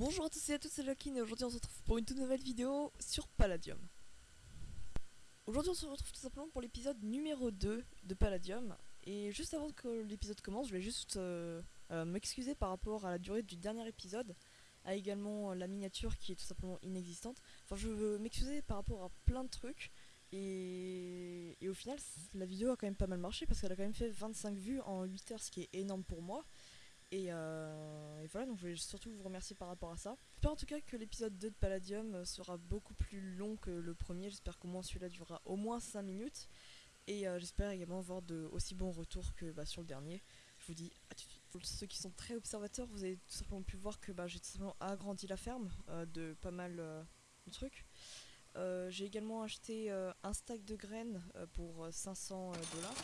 Bonjour à tous et à toutes, c'est Jacqueline et aujourd'hui on se retrouve pour une toute nouvelle vidéo sur Palladium. Aujourd'hui on se retrouve tout simplement pour l'épisode numéro 2 de Palladium et juste avant que l'épisode commence je vais juste euh, euh, m'excuser par rapport à la durée du dernier épisode, à également la miniature qui est tout simplement inexistante. Enfin je veux m'excuser par rapport à plein de trucs et, et au final la vidéo a quand même pas mal marché parce qu'elle a quand même fait 25 vues en 8 heures ce qui est énorme pour moi. Euh, et, voilà, donc je voulais surtout vous remercier par rapport à ça. J'espère en tout cas que l'épisode 2 de Palladium sera beaucoup plus long que le premier. J'espère qu'au moins celui-là durera au moins 5 minutes. Et euh, j'espère également avoir de aussi bons retours que bah, sur le dernier. Je vous dis à tout de suite. Pour ceux qui sont très observateurs, vous avez tout simplement pu voir que bah, j'ai tout simplement agrandi la ferme euh, de pas mal de trucs. j'ai également acheté un stack de graines pour 500 dollars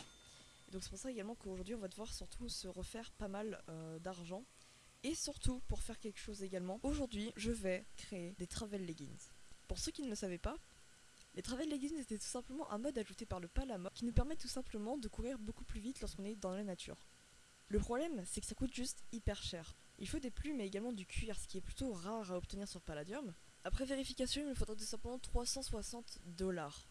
donc c'est pour ça également qu'aujourd'hui on va devoir surtout se refaire pas mal euh, d'argent. Et surtout, pour faire quelque chose également, aujourd'hui je vais créer des travel leggings. Pour ceux qui ne le savaient pas, les travel leggings étaient tout simplement un mode ajouté par le Palama qui nous permet tout simplement de courir beaucoup plus vite lorsqu'on est dans la nature. Le problème, c'est que ça coûte juste hyper cher. Il faut des plumes mais également du cuir, ce qui est plutôt rare à obtenir sur Palladium. Après vérification, il me faudra tout simplement 360 dollars.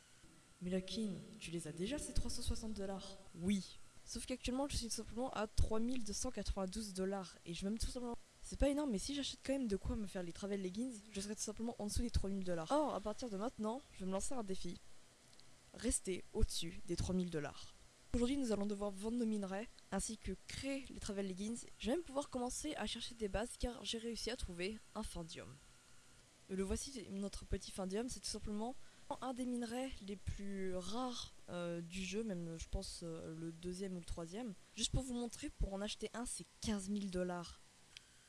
Mais la tu les as déjà ces 360 dollars? Oui. Sauf qu'actuellement, je suis tout simplement à 3292 dollars. Et je vais même tout simplement. C'est pas énorme, mais si j'achète quand même de quoi me faire les travel leggings, je serai tout simplement en dessous des 3000 dollars. Or, à partir de maintenant, je vais me lancer un défi. Rester au-dessus des 3000 dollars. Aujourd'hui, nous allons devoir vendre nos minerais ainsi que créer les travel leggings. Je vais même pouvoir commencer à chercher des bases car j'ai réussi à trouver un findium. Le voici, notre petit findium, c'est tout simplement un des minerais les plus rares euh, du jeu, même je pense euh, le deuxième ou le troisième. Juste pour vous montrer, pour en acheter un, c'est 15 000 dollars.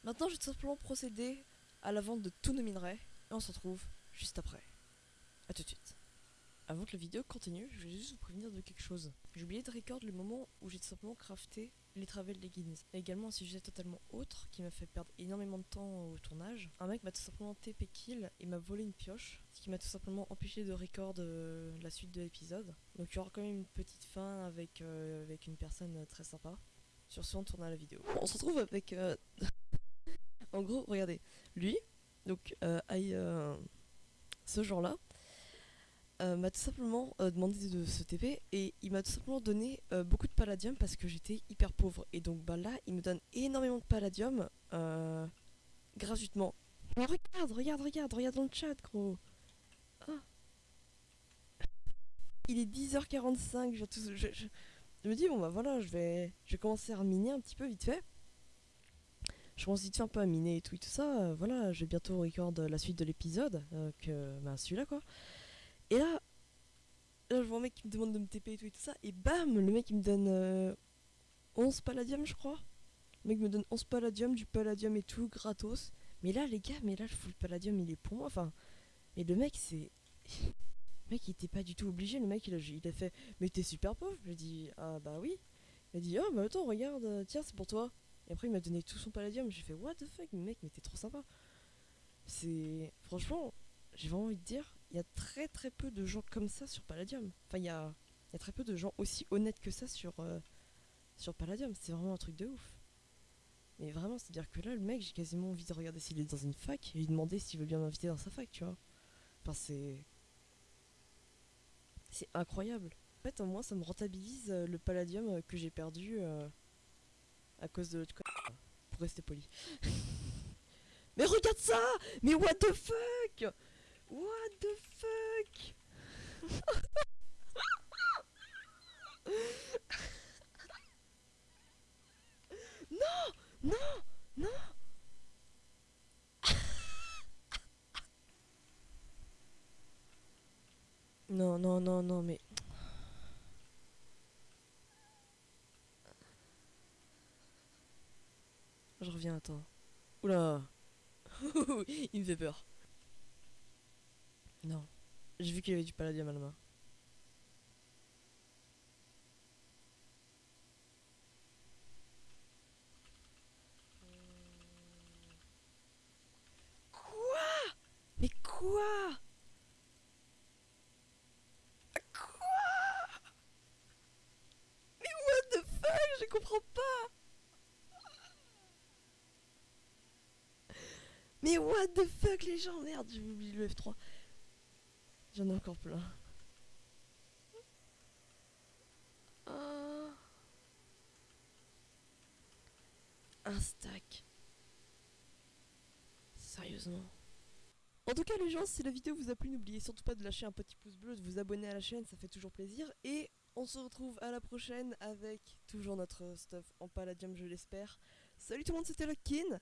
Maintenant, je vais tout simplement procéder à la vente de tous nos minerais et on se retrouve juste après. A tout de suite. Avant que la vidéo continue, je vais juste vous prévenir de quelque chose. J'ai oublié de record le moment où j'ai tout simplement crafté les travel leggings. Et également un sujet totalement autre qui m'a fait perdre énormément de temps au tournage. Un mec m'a tout simplement TP kill et m'a volé une pioche, ce qui m'a tout simplement empêché de record euh, la suite de l'épisode. Donc il y aura quand même une petite fin avec, euh, avec une personne très sympa. Sur ce, on tourne à la vidéo. on se retrouve avec... Euh, en gros, regardez, lui, donc aïe, ce genre-là, euh, m'a tout simplement euh, demandé de se TP et il m'a tout simplement donné euh, beaucoup de palladium parce que j'étais hyper pauvre. Et donc bah là, il me donne énormément de palladium gratuitement. Mais regarde, regarde, regarde, regarde dans le chat, gros. Ah. Il est 10h45, je, je, je, me dis, bon bah voilà, je vais, je vais commencer à miner un petit peu vite fait. Je commence vite fait un peu à miner et tout et tout ça. voilà, je vais bientôt record la suite de l'épisode, que bah, celui-là quoi. Et là, là, je vois un mec qui me demande de me TP et tout et tout ça, et bam, le mec il me donne 11 euh, palladium, je crois. Le mec me donne 11 palladium, du palladium et tout, gratos. Mais là, les gars, mais là, le full palladium, il est pour moi. Enfin, et le mec, c'est. Le mec, il était pas du tout obligé. Le mec, il a, fait Mais t'es super pauvre. Je lui ai dit Ah, bah oui. Il a dit Oh, bah attends, regarde, tiens, c'est pour toi. Et après, il m'a donné tout son palladium. J'ai fait What the fuck, mec, mais t'es trop sympa. C'est. Franchement, j'ai vraiment envie de dire il y a très très peu de gens comme ça sur Palladium. Enfin, il y a, très peu de gens aussi honnêtes que ça sur, euh, sur Palladium. C'est vraiment un truc de ouf. Mais vraiment, c'est-à-dire que là, le mec, j'ai quasiment envie de regarder s'il est dans une fac et lui demander s'il veut bien m'inviter dans sa fac, tu vois. Enfin, c'est. C'est incroyable. En fait, au moins, ça me rentabilise euh, le palladium euh, que j'ai perdu à cause de l'autre Pour rester poli. Mais regarde ça Mais what the fuck What the fuck? Non Non Non Non, non, non, non, mais... Je reviens, attends. Oula Il me fait peur. Non. J'ai vu qu'il y avait du palladium à la main. Quoi? Mais quoi? Quoi? Mais what the fuck? Je comprends pas Mais what the fuck les gens, merde, j'ai oublié le F3. J'en ai encore plein. Ah. Un stack. Sérieusement. En tout cas les gens, si la vidéo vous a plu, n'oubliez surtout pas de lâcher un petit pouce bleu, de vous abonner à la chaîne, ça fait toujours plaisir. Et on se retrouve à la prochaine avec toujours notre stuff en palladium, je l'espère. Salut tout le monde, c'était Lockin